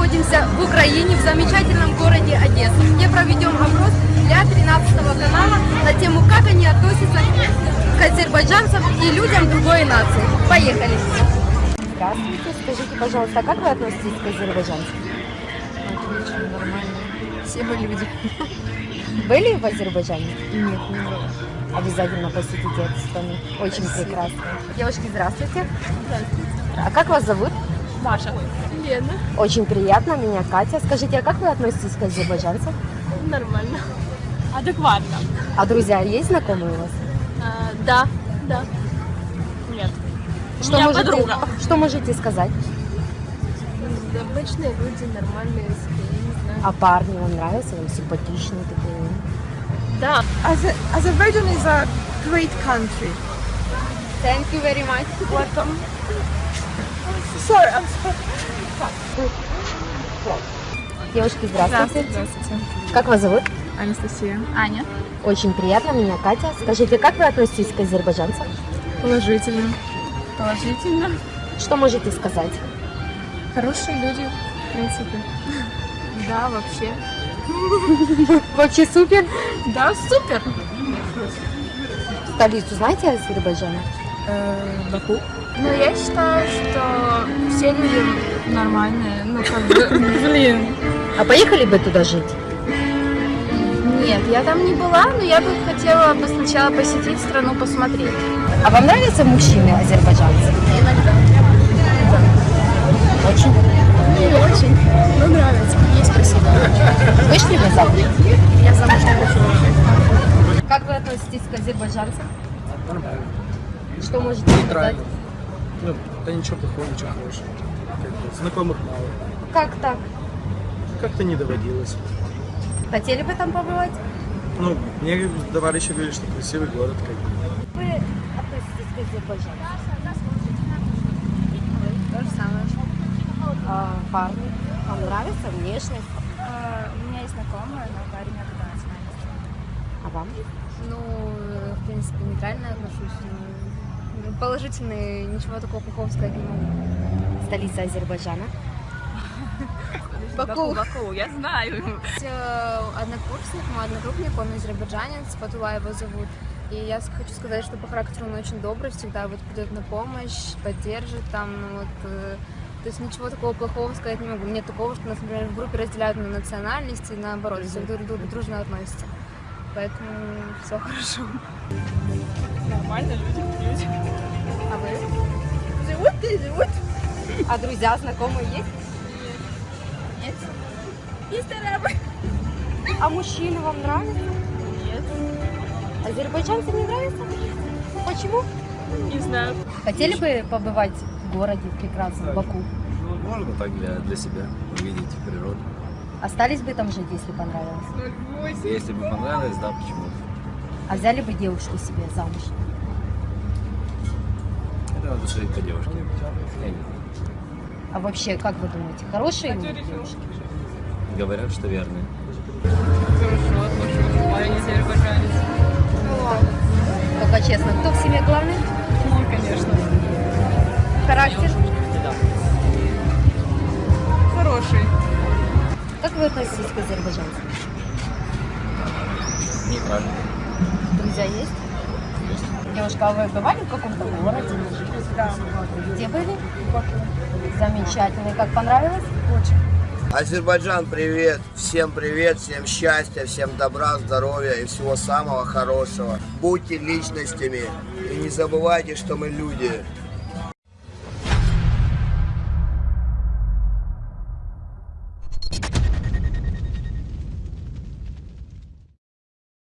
находимся в Украине, в замечательном городе Одесса, где проведем опрос для 13 канала на тему, как они относятся к азербайджанцам и людям другой нации. Поехали! Здравствуйте, скажите, пожалуйста, как вы относитесь к азербайджанцам? Отлично, нормально. Все мы люди. Были в Азербайджане? Нет, не было. Обязательно посетите эту страну. Очень прекрасно. Девушки, здравствуйте. Здравствуйте. А как вас зовут? Маша. Лена. Очень приятно, меня Катя. Скажите, а как вы относитесь к азербайджанцам? Нормально. Адекватно. А друзья есть знакомые у вас? А, да, да. Нет. Что У меня можете, подруга. что можете сказать? Обычные люди, нормальные, знаю. А парни вам нравятся? Вам симпатичные такие? Да. Azer- Azerbaijan is a great country. Thank you very much. Welcome. Sorry, I'm sorry. Девушки, здравствуйте. Здравствуйте. Как вас зовут? Анастасия. Аня. Очень приятно, меня Катя. Скажите, как вы относитесь к азербайджанцам? Положительно. Положительно. Что можете сказать? Хорошие люди, в принципе. Да, вообще. Вообще супер. Да, супер. Столицу знаете Азербайджана? Баку. Ну, я считаю, что все люди нормальные. Ну, как бы, блин. А поехали бы туда жить? Нет, я там не была, но я бы хотела бы сначала посетить страну, посмотреть. А вам нравятся мужчины азербайджанцы? Иногда. Очень. Не очень, но нравится. Есть красиво. Вышли вы замуж? Я замуж не хочу. Как вы относитесь к азербайджанцам? Что можете сказать? Ну, да ничего плохого, ничего хорошего. Как бы Знакомых мало. Как так? Как-то не доводилось. Хотели бы там побывать? Ну, мне товарищи говорили, что красивый город, как бы. Вы относитесь к азербайджанцам? То же самое. А, парни? Вам нравится внешность? У меня есть знакомая, но парень оттуда национальности. А вам? Ну, в принципе, нейтрально отношусь. Положительный, ничего такого плохого сказать не могу. Столица Азербайджана. Баку. Баку, я знаю. Э, Однокурсник, мой одногруппник, он азербайджанец, Патула его зовут. И я хочу сказать, что по характеру он очень добрый, всегда вот придет на помощь, поддержит там, ну вот, э, то есть ничего такого плохого сказать не могу. Нет такого, что нас, например, в группе разделяют на национальности, и наоборот, все друг к другу дружно относятся. Поэтому все хорошо. Нормально, люди, люди. А вы? Живут и живут. А друзья, знакомые есть? Нет? Есть арабы. А мужчины вам нравятся? Нет. Азербайджанцы не нравятся? Почему? Не знаю. Хотели бы побывать в городе прекрасном, Баку? Можно так для, для себя увидеть природу. Остались бы там жить, если понравилось? Если бы понравилось, да, почему? А взяли бы девушку себе замуж? Это надо смотреть по девушке. Я не знаю. А вообще, как вы думаете, хорошие люди девушки? Говорят, что верные. Только честно, кто в семье главный? Относитесь к азербайджанцам? Нейтрально. Друзья есть? Девушка, а вы бывали в каком-то городе? Да. Где были? Замечательно. И Как понравилось? Азербайджан, привет! Всем привет, всем счастья, всем добра, здоровья и всего самого хорошего. Будьте личностями и не забывайте, что мы люди.